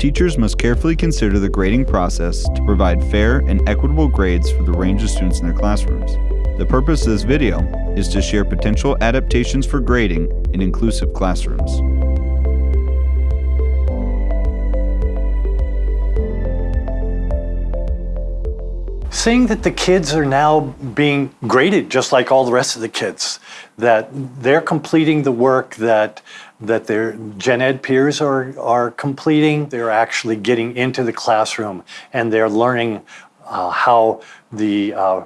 Teachers must carefully consider the grading process to provide fair and equitable grades for the range of students in their classrooms. The purpose of this video is to share potential adaptations for grading in inclusive classrooms. Seeing that the kids are now being graded just like all the rest of the kids, that they're completing the work that that their gen ed peers are, are completing, they're actually getting into the classroom and they're learning uh, how the uh,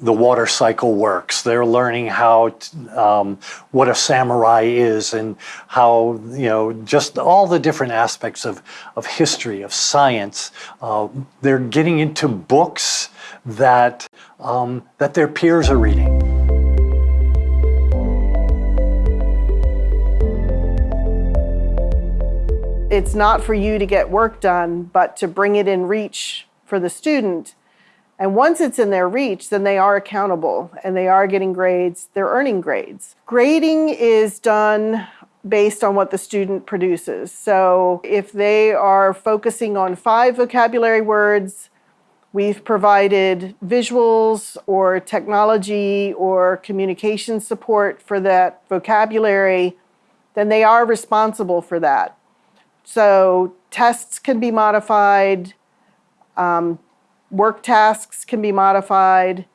the water cycle works. They're learning how um, what a samurai is and how you know just all the different aspects of of history of science. Uh, they're getting into books that um, that their peers are reading. It's not for you to get work done, but to bring it in reach for the student and once it's in their reach, then they are accountable and they are getting grades, they're earning grades. Grading is done based on what the student produces. So if they are focusing on five vocabulary words, we've provided visuals or technology or communication support for that vocabulary, then they are responsible for that. So tests can be modified, um, work tasks can be modified,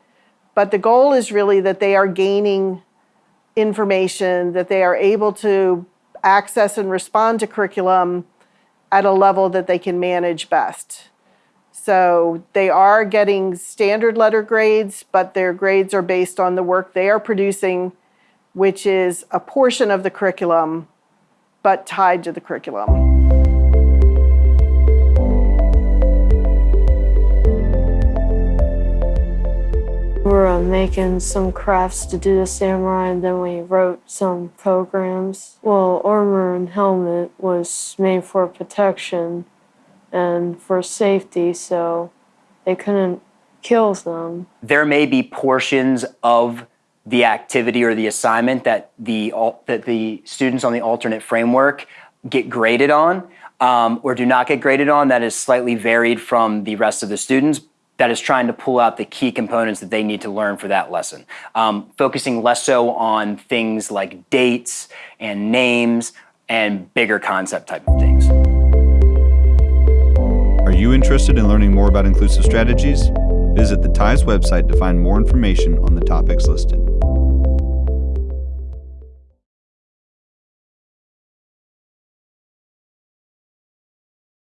but the goal is really that they are gaining information, that they are able to access and respond to curriculum at a level that they can manage best. So they are getting standard letter grades, but their grades are based on the work they are producing, which is a portion of the curriculum, but tied to the curriculum. Making some crafts to do the samurai and then we wrote some programs. Well, armor and helmet was made for protection and for safety, so they couldn't kill them. There may be portions of the activity or the assignment that the, that the students on the alternate framework get graded on um, or do not get graded on that is slightly varied from the rest of the students, that is trying to pull out the key components that they need to learn for that lesson. Um, focusing less so on things like dates and names and bigger concept type of things. Are you interested in learning more about inclusive strategies? Visit the TIES website to find more information on the topics listed.